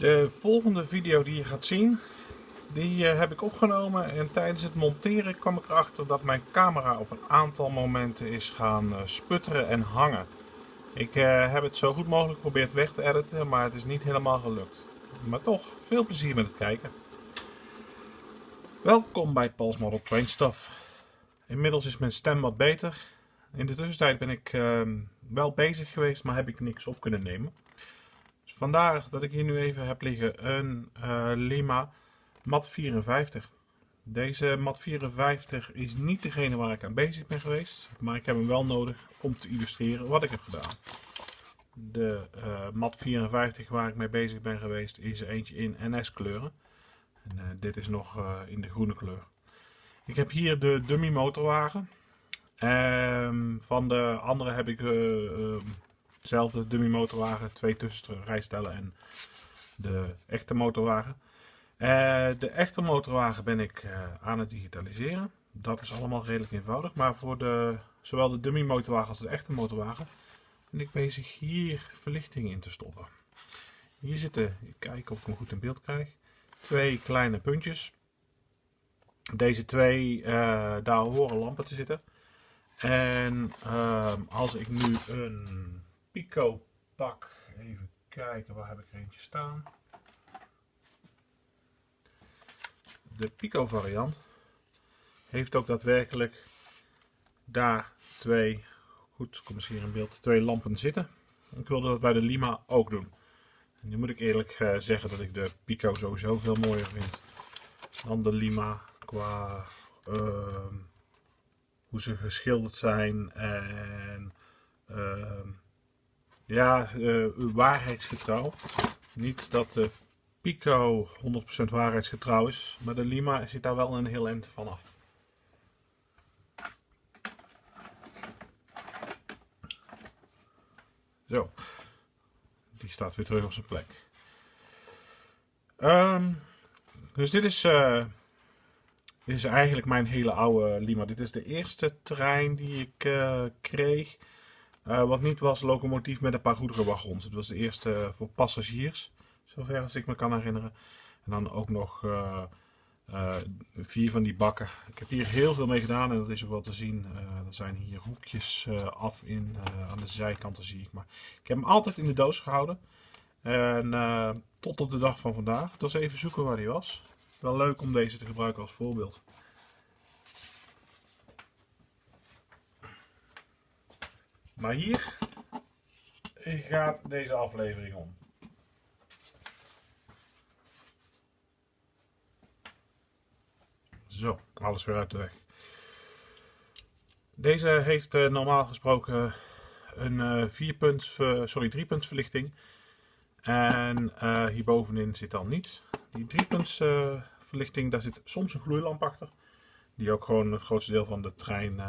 De volgende video die je gaat zien, die eh, heb ik opgenomen en tijdens het monteren kwam ik erachter dat mijn camera op een aantal momenten is gaan eh, sputteren en hangen. Ik eh, heb het zo goed mogelijk geprobeerd weg te editen, maar het is niet helemaal gelukt. Maar toch, veel plezier met het kijken. Welkom bij Paul's Model Train Stuff. Inmiddels is mijn stem wat beter. In de tussentijd ben ik ehm, wel bezig geweest, maar heb ik niks op kunnen nemen. Vandaar dat ik hier nu even heb liggen een uh, Lima Mat 54. Deze Mat 54 is niet degene waar ik aan bezig ben geweest, maar ik heb hem wel nodig om te illustreren wat ik heb gedaan. De uh, Mat 54 waar ik mee bezig ben geweest is eentje in NS kleuren. En, uh, dit is nog in de groene kleur. Ik heb hier de dummy motorwagen. Um, van de andere heb ik hetzelfde dummy motorwagen, twee tussenrijstellen en de echte motorwagen. Uh, de echte motorwagen ben ik uh, aan het digitaliseren. Dat is allemaal redelijk eenvoudig. Maar voor de, zowel de dummy motorwagen als de echte motorwagen ben ik bezig hier verlichting in te stoppen. Hier zitten, ik kijk of ik hem goed in beeld krijg, twee kleine puntjes. Deze twee, uh, daar horen lampen te zitten. En ehm, als ik nu een Pico pak, even kijken, waar heb ik er eentje staan? de Pico variant heeft ook daadwerkelijk daar twee, goed, kom eens hier in beeld, twee lampen zitten. Ik wilde dat bij de Lima ook doen. En nu moet ik eerlijk uh, zeggen dat ik de Pico sowieso veel mooier vind dan de Lima qua uh, hoe ze geschilderd zijn en uh, ja, uh, waarheidsgetrouw. Niet dat de Pico 100% waarheidsgetrouw is, maar de Lima zit daar wel een heel eind vanaf. Zo, die staat weer terug op zijn plek. Um, dus dit is, dit is eigenlijk mijn hele oude Lima. Dit is de eerste trein die ik uh, kreeg. Uh, wat niet was locomotief met een paar goederenwagons. Het was de eerste voor passagiers. Zover als ik me kan herinneren. En dan ook nog uh, vier van die bakken. Ik heb hier heel veel mee gedaan en dat is ook wel te zien. Er zijn hier hoekjes af in, aan de zijkanten zie ik. Maar ik heb hem altijd in de doos gehouden. En tot op de dag van vandaag. Het was even zoeken waar hij was. Wel leuk om deze te gebruiken als voorbeeld. Maar hier gaat deze aflevering om. Zo, alles weer uit de weg. Deze heeft uh, normaal gesproken een uh, sorry, drie punts verlichting. En hierbovenin zit dan niets. Die drie punts verlichting, daar zit soms een gloeilamp achter. Die ook gewoon het grootste deel van de trein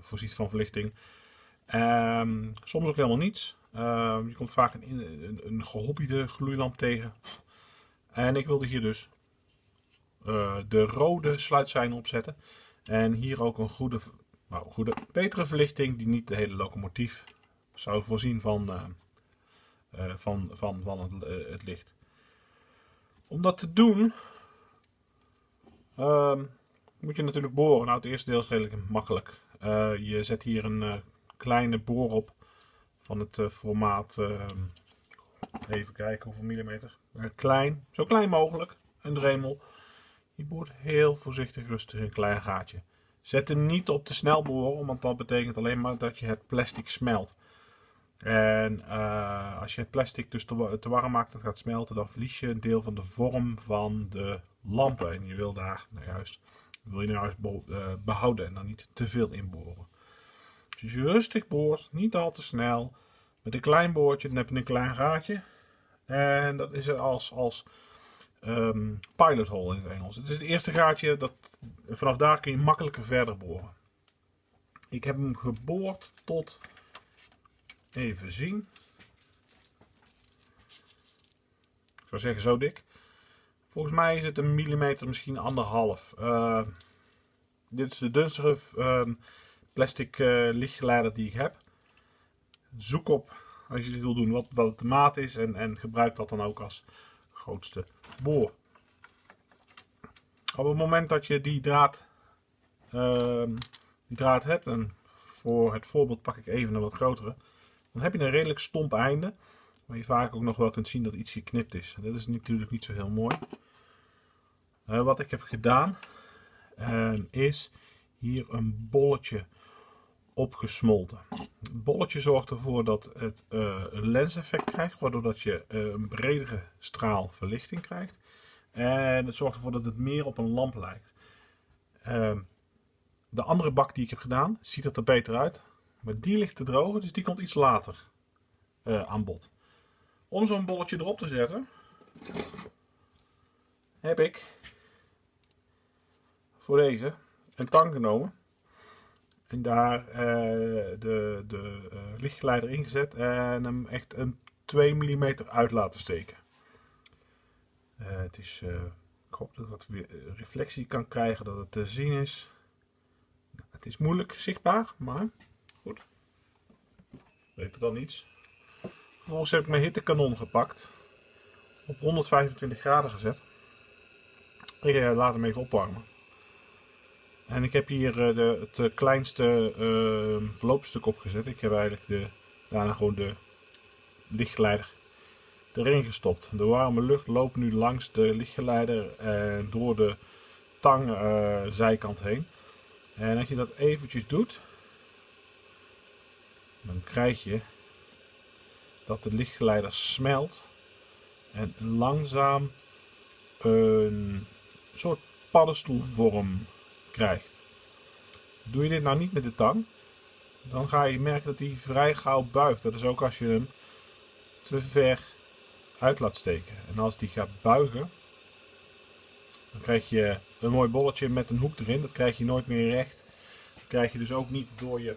voorziet van verlichting. Um, soms ook helemaal niets. Uh, je komt vaak een, een, een gloeilamp tegen. En ik wilde hier dus uh, de rode sluitzijn opzetten. En hier ook een goede, nou, goede, betere verlichting die niet de hele locomotief zou voorzien van, uh, uh, van, van, van het, het, licht. Om dat te doen ehm, moet je natuurlijk boren. Nou, het eerste deel is redelijk makkelijk. je zet hier een kleine boor op van het formaat, ehm, even kijken hoeveel millimeter, klein, zo klein mogelijk, een dremel. Je boort heel voorzichtig rustig een klein gaatje. Zet hem niet op te snel boren, want dat betekent alleen maar dat je het plastic smelt. En uh, als je het plastic dus te, te, warm maakt, dat gaat smelten, dan verlies je een deel van de vorm van de lampen. En je wil daar nou juist, wil je nou juist behouden en dan niet te veel inboren. Dus rustig boort, niet al te snel, met een klein boortje, dan heb je een klein gaatje. En dat is als, als um, pilot hole in het Engels. Het is het eerste gaatje, dat, vanaf daar kun je makkelijker verder boren. Ik heb hem geboord tot, even zien, ik zou zeggen zo dik. Volgens mij is het een millimeter, misschien anderhalf. Uh, dit is de dunstige uh, plastic uh, lichtgeleider die ik heb. Zoek op, als je dit wil doen, wat, wat de maat is en, en gebruik dat dan ook als grootste boor. Op het moment dat je die draad, ehm, die draad hebt, en voor het voorbeeld pak ik even een wat grotere, dan heb je een redelijk stomp einde. Waar je vaak ook nog wel kunt zien dat iets geknipt is. Dat is natuurlijk niet zo heel mooi. Uh, wat ik heb gedaan uh, is hier een bolletje opgesmolten. Het bolletje zorgt ervoor dat het uh, lenseffect krijgt, waardoor dat je een bredere straal verlichting krijgt. En het zorgt ervoor dat het meer op een lamp lijkt. Ehm, de andere bak die ik heb gedaan, ziet het er beter uit. Maar die ligt te drogen, dus die komt iets later aan bod. Om zo'n bolletje erop te zetten, heb ik voor deze een tang genomen. En daar uh, de, de uh, lichtgeleider ingezet en hem echt een 2 mm uit laten steken. Uh, het is, ik hoop dat het weer reflectie kan krijgen, dat het te zien is. Het is moeilijk zichtbaar, maar goed. Beter dan niets. Vervolgens heb ik mijn hittekanon gepakt. Op 125 graden gezet. Ik laat hem even opwarmen. En ik heb hier uh, de, het eh, kleinste uh, verloopstuk opgezet. Ik heb eigenlijk de, daarna gewoon de lichtgeleider erin gestopt. De warme lucht loopt nu langs de lichtgeleider en door de tang uh, zijkant heen. En als je dat eventjes doet, dan krijg je dat de lichtgeleider smelt en langzaam een soort paddenstoelvorm krijgt. Doe je dit nou niet met de tang, dan ga je merken dat hij vrij gauw buigt. Dat is ook als je hem te ver uit laat steken. En als die gaat buigen, dan krijg je een mooi bolletje met een hoek erin. Dat krijg je nooit meer recht. Krijg je dus ook niet door je,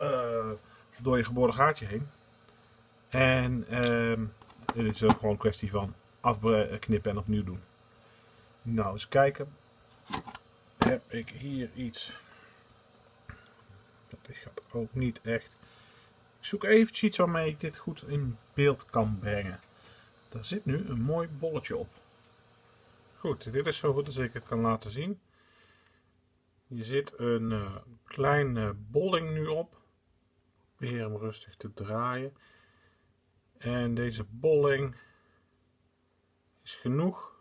uh, door je geboren gaatje heen. En dit is ook gewoon een kwestie van afknippen en opnieuw doen. Nou, eens kijken heb ik hier iets. Dat gaat ook niet echt. Ik zoek eventjes iets waarmee ik dit goed in beeld kan brengen. Daar zit nu een mooi bolletje op. Goed, dit is zo goed als ik het kan laten zien. Hier zit een uh, kleine bolling nu op. Probeer hem rustig te draaien. En deze bolling is genoeg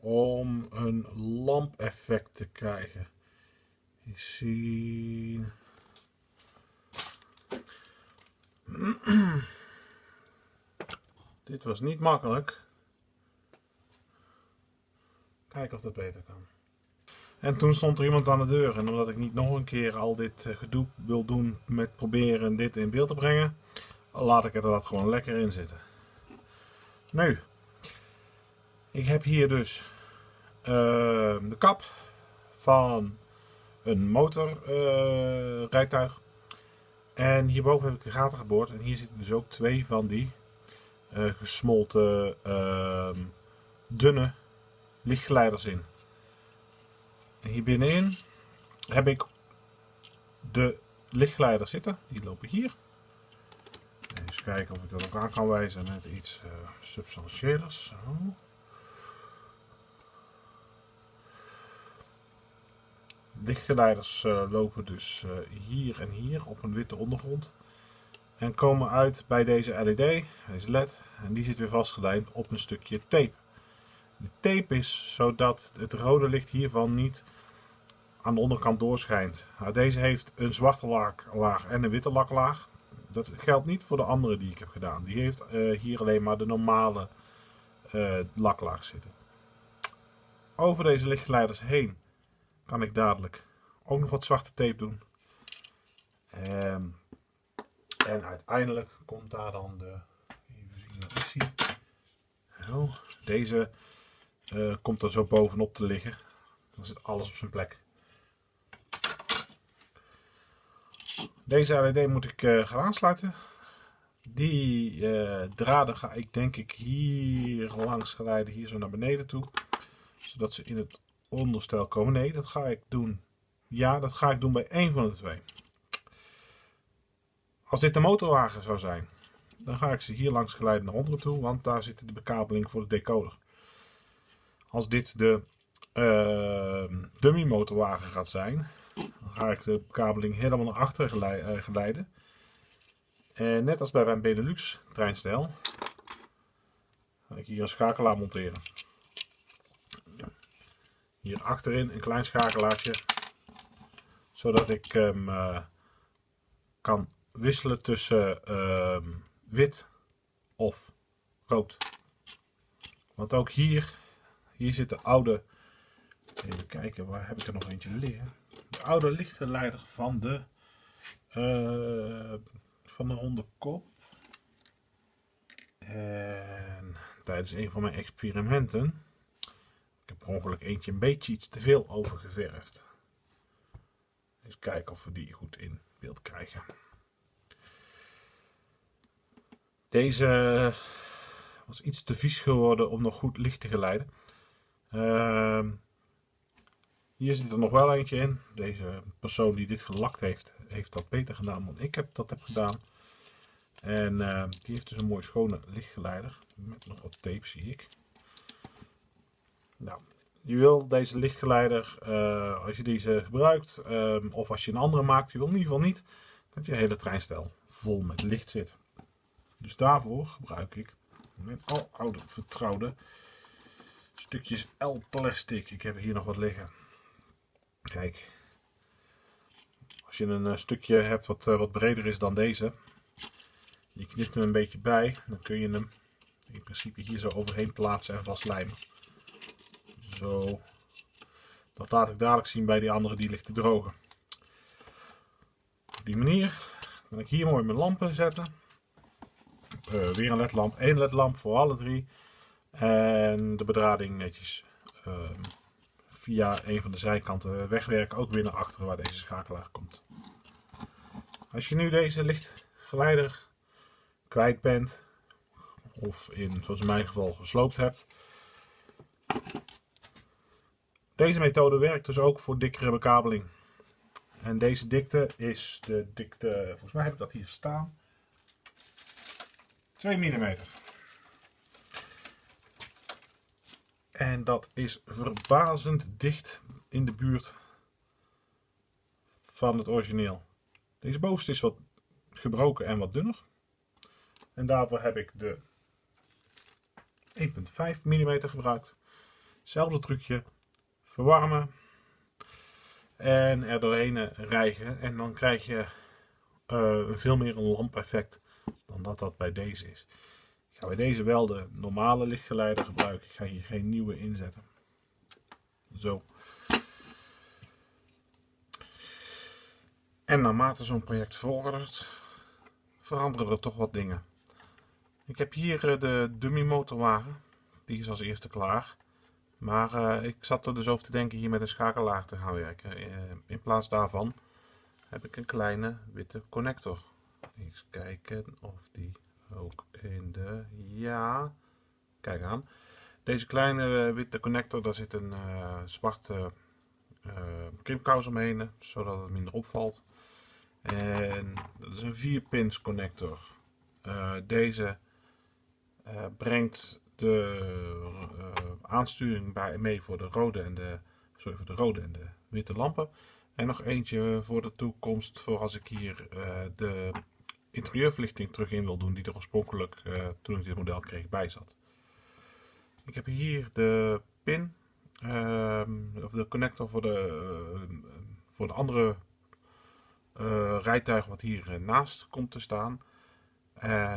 om een lampeffect te krijgen. Eens zien. Dit was niet makkelijk. Kijken of dat beter kan. En toen stond er iemand aan de deur. En omdat ik niet nog een keer al dit eh, gedoe wil doen met proberen dit in beeld te brengen, laat ik er dat gewoon lekker in zitten. Nu, ik heb hier dus uh, de kap van een motorrijtuig. Uh, en hierboven heb ik de gaten geboord. En hier zitten dus ook twee van die uh, gesmolten ehm, dunne lichtgeleiders in. En hier binnenin heb ik de lichtgeleiders zitten. Die lopen hier. Even kijken of ik dat ook aan kan wijzen met iets uh, substantieelers. Zo. Lichtgeleiders uh, lopen dus uh, hier en hier op een witte ondergrond. En komen uit bij deze LED, deze LED. En die zit weer vastgelijmd op een stukje tape. De tape is zodat het rode licht hiervan niet aan de onderkant doorschijnt. Nou, deze heeft een zwarte laag en een witte laklaag. Dat geldt niet voor de andere die ik heb gedaan. Die heeft uh, hier alleen maar de normale laklaag zitten. Over deze lichtgeleiders heen kan ik dadelijk ook nog wat zwarte tape doen. Um, en uiteindelijk komt daar dan de, even zien wat is hier. Zo, deze uh, komt er zo bovenop te liggen. Dan zit alles op zijn plek. Deze LED moet ik uh, gaan aansluiten. Die uh, draden ga ik denk ik hier langs geleiden, hier zo naar beneden toe. Zodat ze in het onderstel komen. Nee, dat ga ik doen. Ja, dat ga ik doen bij één van de twee. Als dit de motorwagen zou zijn, dan ga ik ze hier langs geleiden naar onderen toe, want daar zit de bekabeling voor de decoder. Als dit de uh, dummy motorwagen gaat zijn, dan ga ik de bekabeling helemaal naar achter geleiden. En net als bij mijn Benelux treinstijl, ga ik hier een schakelaar monteren. Hier achterin een klein schakelaartje, zodat ik hem uh, kan wisselen tussen uh, wit of rood. Want ook hier, hier zit de oude, even kijken, waar heb ik er nog eentje liggen? De oude lichtgeleider van de, uh, van de hondenkop. En tijdens een van mijn experimenten, ongeluk eentje een beetje iets te veel overgeverfd. Eens kijken of we die goed in beeld krijgen. Deze was iets te vies geworden om nog goed licht te geleiden. Uh, hier zit er nog wel eentje in. Deze persoon die dit gelakt heeft, heeft dat beter gedaan dan ik heb dat heb gedaan. En uh, die heeft dus een mooi schone lichtgeleider. Met nog wat tape zie ik. Nou, je wil deze lichtgeleider, uh, als je deze gebruikt, uh, of als je een andere maakt, je wil in ieder geval niet dat je hele treinstel vol met licht zit. Dus daarvoor gebruik ik mijn al oude vertrouwde stukjes L-plastic. Ik heb hier nog wat liggen. Kijk. Als je een eh, stukje hebt wat, uh, wat breder is dan deze. Je knipt hem een beetje bij. Dan kun je hem in principe hier zo overheen plaatsen en vastlijmen. Zo. Dat laat ik dadelijk zien bij die andere die ligt te drogen. Op die manier kan ik hier mooi mijn lampen zetten. Uh, weer een ledlamp, één ledlamp voor alle drie. En de bedrading netjes uh, via een van de zijkanten wegwerken, ook weer naar achteren waar deze schakelaar komt. Als je nu deze lichtgeleider kwijt bent, of in, zoals in mijn geval, gesloopt hebt. Deze methode werkt dus ook voor dikkere bekabeling. En deze dikte is de dikte, volgens mij heb ik dat hier staan. 2 mm. En dat is verbazend dicht in de buurt van het origineel. Deze bovenste is wat gebroken en wat dunner. En daarvoor heb ik de 1.5 mm gebruikt. Hetzelfde trucje. Verwarmen. En er doorheen rijgen. En dan krijg je uh, veel meer een lampeffect dan dat dat bij deze is. Ik ga bij deze wel de normale lichtgeleider gebruiken. Ik ga hier geen nieuwe inzetten. Zo. En naarmate zo'n project vordert, veranderen er toch wat dingen. Ik heb hier eh, de dummy motorwagen. Die is als eerste klaar. Maar uh, ik zat er dus over te denken hier met een schakelaar te gaan werken. Uh, in plaats daarvan heb ik een kleine witte connector. Eens kijken of die ook in de... Ja, kijk aan. Deze kleine eh, witte connector, daar zit een zwarte uh, krimpkous omheen, zodat het minder opvalt. En dat is een 4 pins connector. Deze brengt de aansturing bij, mee voor de rode en de, sorry, voor de rode en de witte lampen. En nog eentje voor de toekomst, voor als ik hier de interieurverlichting terug in wil doen die er oorspronkelijk uh, toen ik dit model kreeg bij zat. Ik heb hier de pin, uh, of de connector voor de, uh, voor de andere rijtuig wat hier naast komt te staan.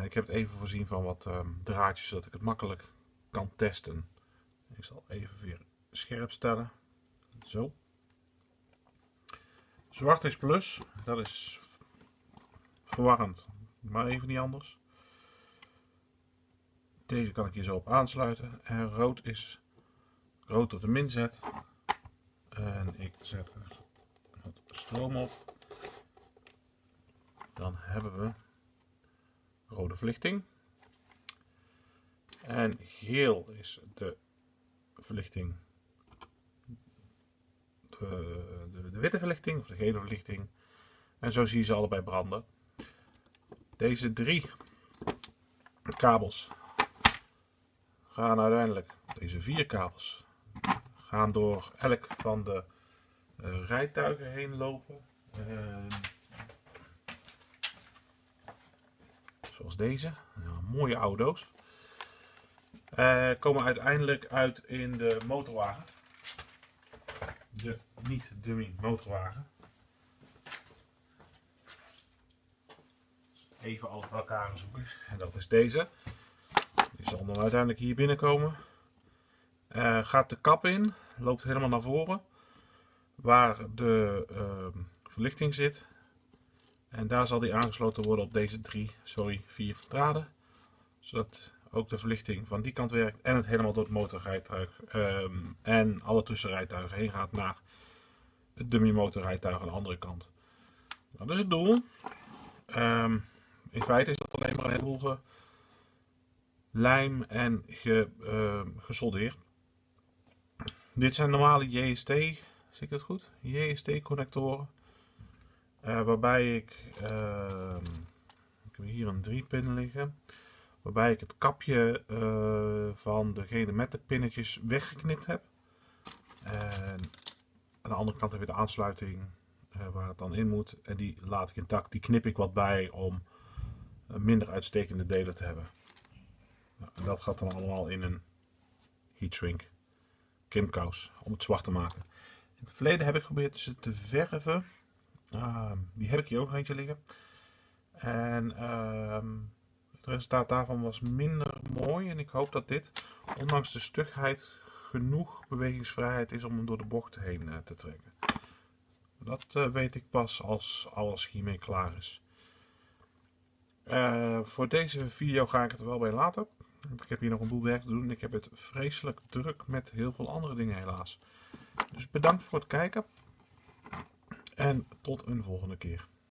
ik heb het even voorzien van wat ehm, draadjes zodat ik het makkelijk kan testen. Ik zal even weer scherp stellen. Zo. Zwart is plus, dat is verwarrend, maar even niet anders. Deze kan ik hier zo op aansluiten. En rood is rood tot de min zet. En ik zet er wat stroom op. Dan hebben we rode verlichting. En geel is de verlichting, de, de, de witte verlichting of de gele verlichting. En zo zie je ze allebei branden. Deze drie kabels gaan uiteindelijk, deze vier kabels, gaan door elk van de uh, rijtuigen heen lopen. Zoals deze, mooie auto's. Uh, komen uiteindelijk uit in de motorwagen. De niet-dummy motorwagen. Even alles bij elkaar zoeken. En dat is deze. Die zal dan uiteindelijk hier binnenkomen. Uh, gaat de kap in, loopt helemaal naar voren. Waar de uh, verlichting zit. En daar zal die aangesloten worden op deze drie, sorry, vier draden. Zodat ook de verlichting van die kant werkt en het helemaal door het motorrijtuig um, en alle tussenrijtuigen heen gaat naar het dummy motorrijtuig aan de andere kant. Dat is het doel. Um, in feite is dat alleen maar een heleboel lijm en ge, uh, gesoldeerd. Dit zijn normale JST, zie het goed? JST connectoren. Uh, waarbij ik, ik heb hier een 3 pin liggen. Waarbij ik het kapje uh, van degene met de pinnetjes weggeknipt heb. En aan de andere kant heb je de aansluiting uh, waar het dan in moet. En die laat ik intact. Die knip ik wat bij om minder uitstekende delen te hebben. En dat gaat dan allemaal in een heat shrink kimkous om het zwart te maken. In het verleden heb ik geprobeerd ze te verven. Uh, die heb ik hier ook eentje liggen. En uh, het resultaat daarvan was minder mooi. En ik hoop dat dit, ondanks de stugheid, genoeg bewegingsvrijheid is om hem door de bocht heen uh, te trekken. Dat uh, weet ik pas als alles hiermee klaar is. Uh, voor deze video ga ik het er wel bij laten. Ik heb hier nog een boel werk te doen. Ik heb het vreselijk druk met heel veel andere dingen helaas. Dus bedankt voor het kijken. En tot een volgende keer.